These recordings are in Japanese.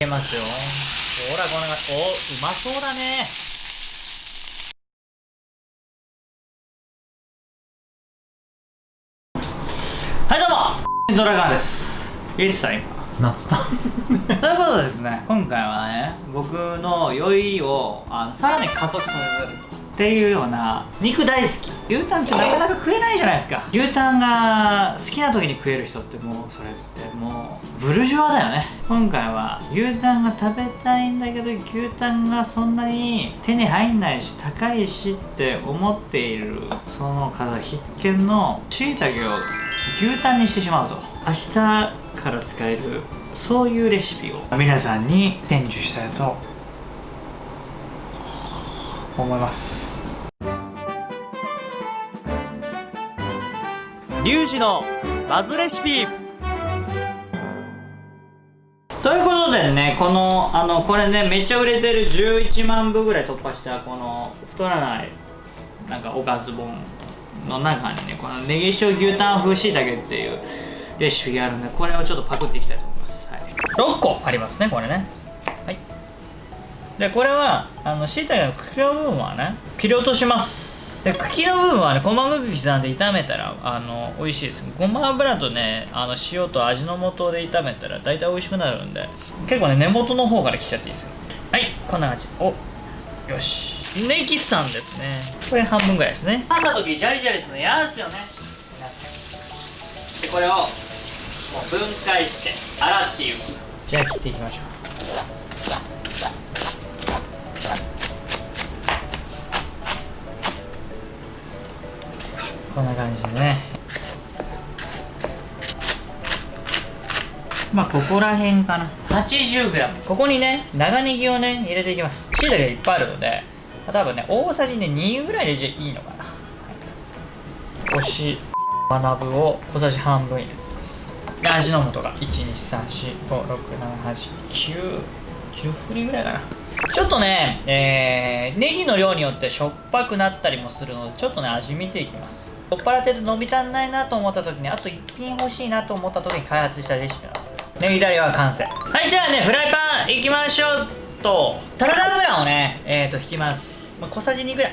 けますよ。ほらこんなおうまそうだね。はいどうも。ドラガーです。いつさ今夏だ ということでですね今回はね僕の酔いをあのさらに加速させるっていうような肉大好き。牛タンってなかなか食えないじゃないですか。牛タンが好きな時に食える人ってもうそれってもうブルジョワだよね。今回は牛タンが食べたいんだけど牛タンがそんなに手に入んないし高いしって思っているその方必見のしいたけを牛タンにしてしまうと。明日から使えるそういうレシピを皆さんに伝授したいと思います。リュウジのバズレシピ。ということでねこのあのこれねめっちゃ売れてる11万部ぐらい突破したこの太らないなんかおかず本の中にねこのネギ塩牛タン風しいたけっていうレシピがあるんでこれをちょっとパクっていきたいと思います、はい、6個ありますねこれね。はいでこれはあのしいたけの茎の部分はね切り落とします。で茎の部分はね細かく刻んで炒めたらあの美味しいです。ごま油とねあの塩と味の素で炒めたら大体美味しくなるんで結構ね根元の方から切っちゃっていいですよ。はいこんな感じ。およし。ネギさんですね。これ半分ぐらいですね。噛んだ時ジャリジャリするの嫌ですよね。でこれをもう分解して洗っていくじゃあ切っていきましょうこんな感じでね。まあここら辺かな。80g ここにね長ネギをね入れていきます。しいたけがいっぱいあるので多分ね大さじね2ぐらい入れていいのかな。おし学ぶを小さじ半分入れてます。で味の素が。12345678910振りぐらいかな。ちょっとね、えー、ネギの量によってしょっぱくなったりもするのでちょっとね味見ていきます。酔っ払ってて伸び足んないなと思った時にあと1品欲しいなと思った時に開発したレシピなのネギダレは完成。はいじゃあねフライパンいきましょうと。サラダ油をねえー、と引きます、まあ、小さじ2ぐらい。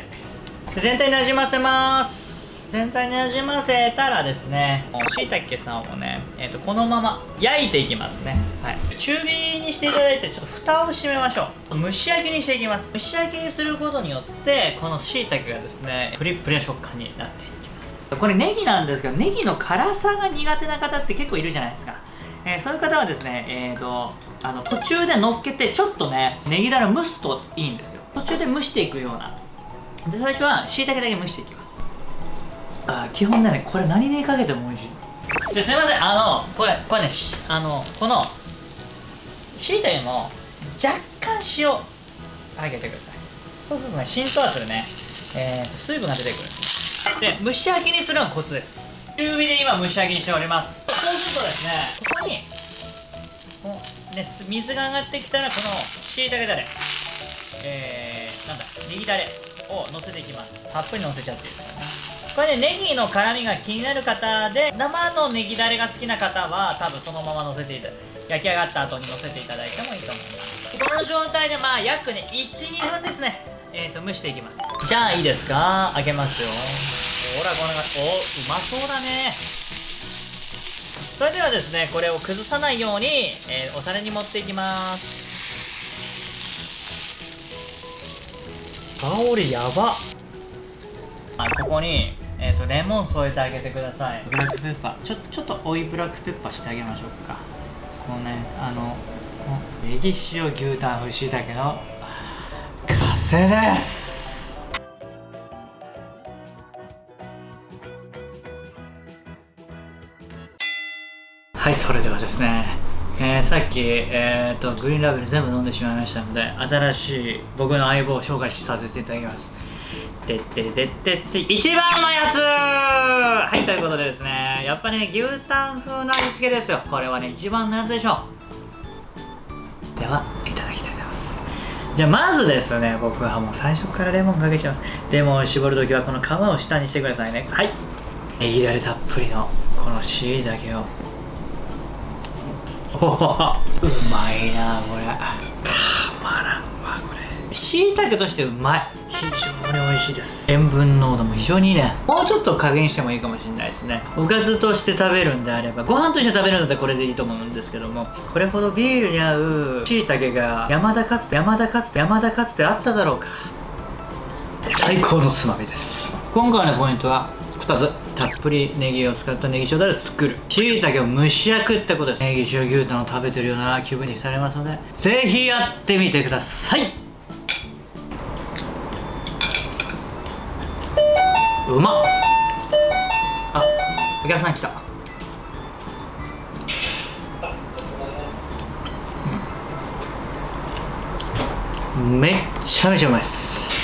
全体になじませます。全体になじませたらですねしいたけさんをね、えー、とこのまま焼いていきますね。はい。中火にしていただいてちょっと蓋を閉めましょう。蒸し焼きにしていきます。蒸し焼きにすることによってこのしいたけがですねプリップリな食感になっていきます。これネギなんですけどネギの辛さが苦手な方って結構いるじゃないですか。えー、そういう方はですね、えーと、あの途中で乗っけてちょっとねネギだれを蒸すといいんですよ。途中で蒸していくような。で最初はしいたけだけ蒸していきます。あ基本ね。これ何にかけても美味しい。ですいません。あのこれこれねあのこのしいたけも若干塩あげてください。そうするとね浸透圧でね、えー、水分が出てくる。で蒸し焼きにするのがコツです。中火で今蒸し焼きにしております。そうするとですねここに、ね、水が上がってきたらこのしいたけだれえー、なんだネギだれを乗せていきます。たっぷり乗せちゃっていいですこれねネギの辛みが気になる方で生のネギだれが好きな方は多分そのまま乗せていただ焼き上がった後に乗せていただいてもいいと思います。この状態でまあ約ね12分ですね。えーと蒸していきます。じゃあいいですか？開けますよ。ほらこんな感じおうまそうだね。それではですねこれを崩さないように、えー、お皿に盛っていきます。香りやば。あここに、えーと、レモン添えてあげてください。ブラックペッパー。ちょちょっと追いブラックペッパーしてあげましょうか。このねあのネギ塩牛タン風しいたけの完成です。はいそれではですねえー、さっき、えーと、グリーンラベル全部飲んでしまいましたので新しい僕の相棒を紹介させていただきます。てってってってって一番のやつ！はいということでですねやっぱね牛タン風な味付けですよ。これはね一番のやつでしょう。ではいただきたいと思います。じゃあまずですね僕はもう最初からレモンかけちゃう。レモンを絞るときはこの皮を下にしてくださいね。はい。ネギだれたっぷりのこのしいたけを。おおうまいなこれ。たまらんわこれ。しいたけとしてうまい。非常に美味しいです。塩分濃度も非常にいいね。もうちょっと加減してもいいかもしれないですね。おかずとして食べるんであればご飯と一緒に食べるんだったらこれでいいと思うんですけどもこれほどビールに合うしいたけが山田かつて山田かつて山田かつてあっただろうか。最高のつまみです。今回のポイントは2つ。たっぷりネギを使ったネギ塩だれを作る。しいたけを蒸し焼くってことです。ネギ塩牛タンを食べてるような気分にされますのでぜひやってみてください。うまっあお客さん来た。うん。めっちゃめちゃうまいっす。